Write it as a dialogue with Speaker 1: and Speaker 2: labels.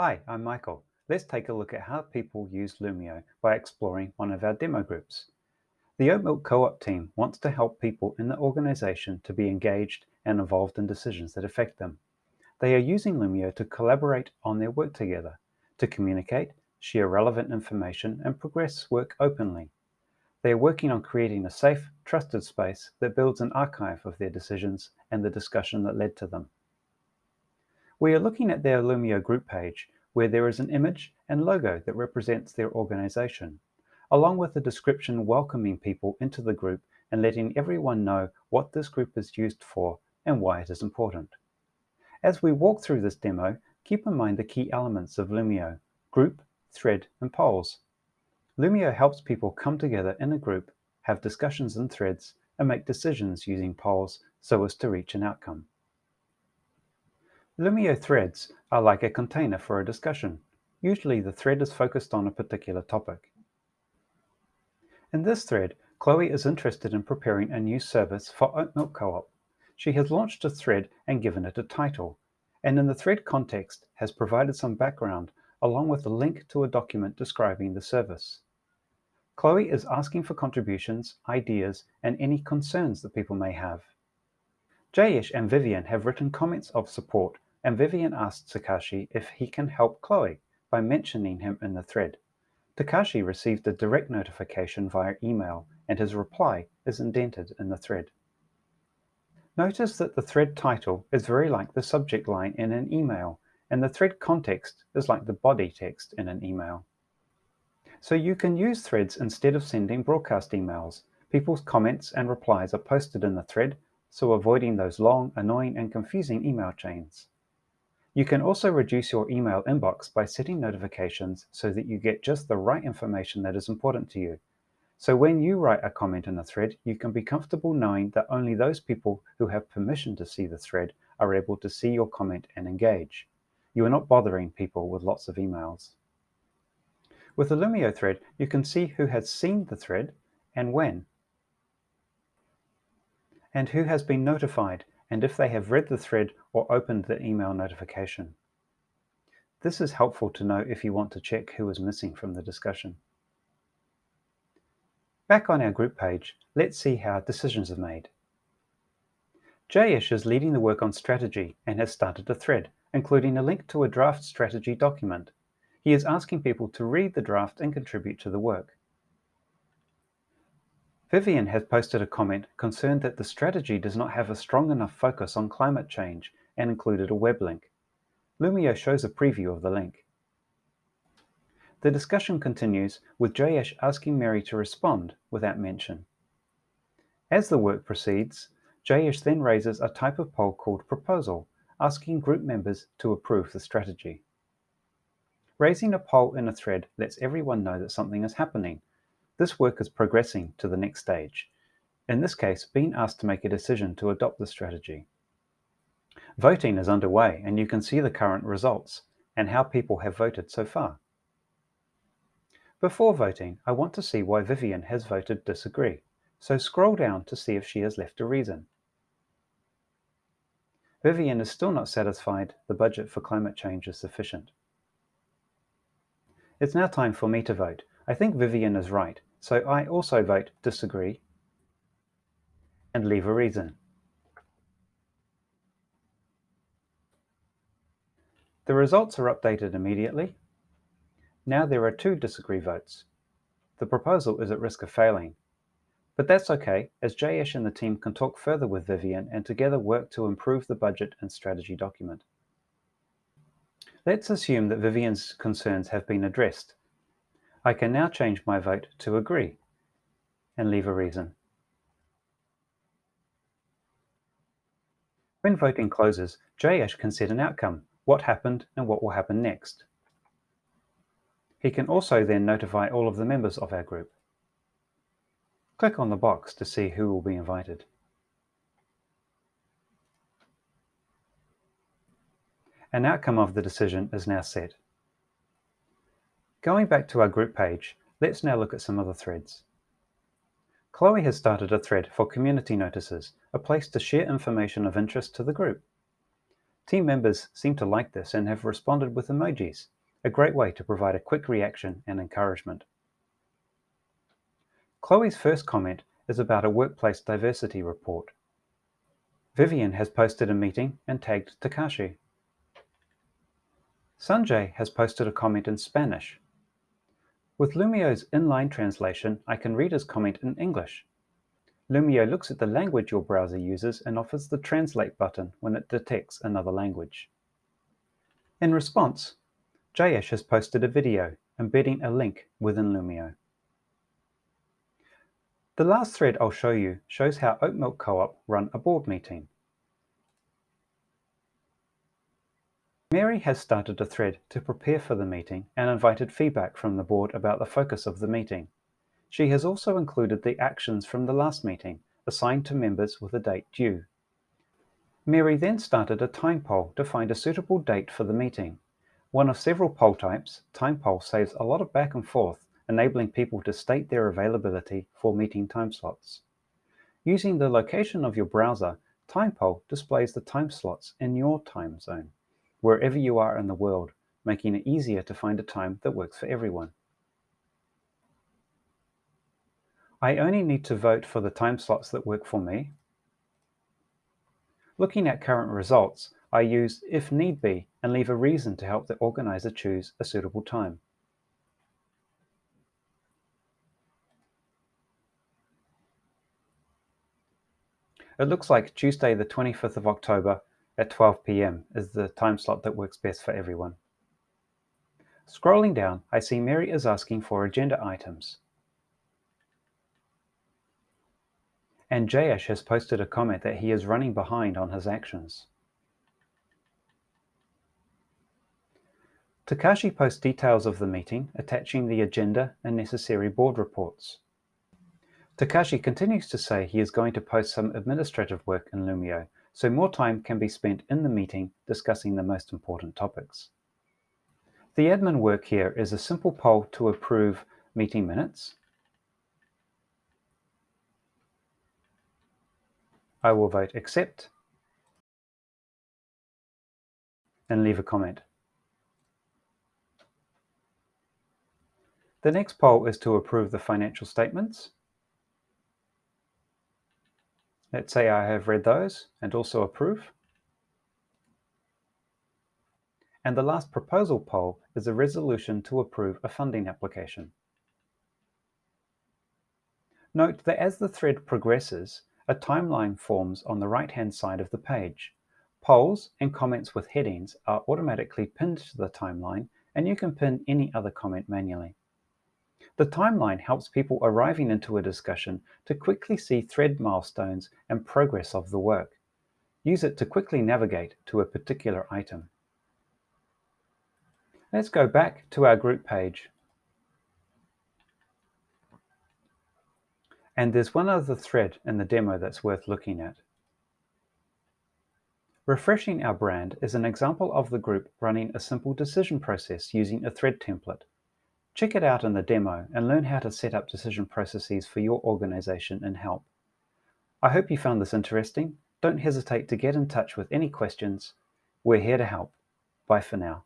Speaker 1: Hi, I'm Michael. Let's take a look at how people use Loomio by exploring one of our demo groups. The Oat Milk Co-op team wants to help people in the organization to be engaged and involved in decisions that affect them. They are using Loomio to collaborate on their work together, to communicate, share relevant information, and progress work openly. They are working on creating a safe, trusted space that builds an archive of their decisions and the discussion that led to them. We are looking at their Loomio group page, where there is an image and logo that represents their organization, along with a description welcoming people into the group and letting everyone know what this group is used for and why it is important. As we walk through this demo, keep in mind the key elements of Loomio, group, thread, and polls. Loomio helps people come together in a group, have discussions in threads, and make decisions using polls so as to reach an outcome. Loomio threads are like a container for a discussion. Usually the thread is focused on a particular topic. In this thread, Chloe is interested in preparing a new service for Oat Milk Co-op. She has launched a thread and given it a title, and in the thread context has provided some background along with a link to a document describing the service. Chloe is asking for contributions, ideas, and any concerns that people may have. Jayesh and Vivian have written comments of support and Vivian asked Takashi if he can help Chloe by mentioning him in the thread. Takashi received a direct notification via email and his reply is indented in the thread. Notice that the thread title is very like the subject line in an email and the thread context is like the body text in an email. So you can use threads instead of sending broadcast emails. People's comments and replies are posted in the thread, so avoiding those long, annoying and confusing email chains. You can also reduce your email inbox by setting notifications so that you get just the right information that is important to you. So when you write a comment in a thread, you can be comfortable knowing that only those people who have permission to see the thread are able to see your comment and engage. You are not bothering people with lots of emails. With the Loomio thread, you can see who has seen the thread and when, and who has been notified and if they have read the thread or opened the email notification. This is helpful to know if you want to check who is missing from the discussion. Back on our group page, let's see how decisions are made. Jayesh is leading the work on strategy and has started a thread, including a link to a draft strategy document. He is asking people to read the draft and contribute to the work. Vivian has posted a comment concerned that the strategy does not have a strong enough focus on climate change and included a web link. Loomio shows a preview of the link. The discussion continues with Jayesh asking Mary to respond without mention. As the work proceeds, Jayesh then raises a type of poll called proposal, asking group members to approve the strategy. Raising a poll in a thread lets everyone know that something is happening this work is progressing to the next stage, in this case being asked to make a decision to adopt the strategy. Voting is underway and you can see the current results and how people have voted so far. Before voting, I want to see why Vivian has voted disagree, so scroll down to see if she has left a reason. Vivian is still not satisfied the budget for climate change is sufficient. It's now time for me to vote. I think Vivian is right. So I also vote disagree and leave a reason. The results are updated immediately. Now there are two disagree votes. The proposal is at risk of failing. But that's okay, as Jayesh and the team can talk further with Vivian and together work to improve the budget and strategy document. Let's assume that Vivian's concerns have been addressed I can now change my vote to agree and leave a reason. When voting closes, Jayesh can set an outcome, what happened and what will happen next. He can also then notify all of the members of our group. Click on the box to see who will be invited. An outcome of the decision is now set. Going back to our group page, let's now look at some other threads. Chloe has started a thread for community notices, a place to share information of interest to the group. Team members seem to like this and have responded with emojis, a great way to provide a quick reaction and encouragement. Chloe's first comment is about a workplace diversity report. Vivian has posted a meeting and tagged Takashi. Sanjay has posted a comment in Spanish. With Loomio's inline translation, I can read his comment in English. Loomio looks at the language your browser uses and offers the Translate button when it detects another language. In response, Jayesh has posted a video embedding a link within Loomio. The last thread I'll show you shows how Oat Milk Co-op run a board meeting. Mary has started a thread to prepare for the meeting and invited feedback from the board about the focus of the meeting. She has also included the actions from the last meeting, assigned to members with a date due. Mary then started a time poll to find a suitable date for the meeting. One of several poll types, time poll saves a lot of back and forth enabling people to state their availability for meeting time slots. Using the location of your browser, time poll displays the time slots in your time zone, wherever you are in the world, making it easier to find a time that works for everyone. I only need to vote for the time slots that work for me. Looking at current results, I use if need be and leave a reason to help the organizer choose a suitable time. It looks like Tuesday the 25th of October at 12 p.m. is the time slot that works best for everyone. Scrolling down, I see Mary is asking for agenda items. And Jayesh has posted a comment that he is running behind on his actions. Takashi posts details of the meeting, attaching the agenda and necessary board reports. Takashi continues to say he is going to post some administrative work in Loomio, so more time can be spent in the meeting discussing the most important topics. The admin work here is a simple poll to approve meeting minutes. I will vote accept and leave a comment. The next poll is to approve the financial statements. Let's say I have read those and also approve. And the last proposal poll is a resolution to approve a funding application. Note that as the thread progresses, a timeline forms on the right-hand side of the page. Polls and comments with headings are automatically pinned to the timeline, and you can pin any other comment manually. The timeline helps people arriving into a discussion to quickly see thread milestones and progress of the work. Use it to quickly navigate to a particular item. Let's go back to our group page. And there's one other thread in the demo that's worth looking at. Refreshing our brand is an example of the group running a simple decision process using a thread template. Check it out in the demo and learn how to set up decision processes for your organization and help. I hope you found this interesting. Don't hesitate to get in touch with any questions. We're here to help. Bye for now.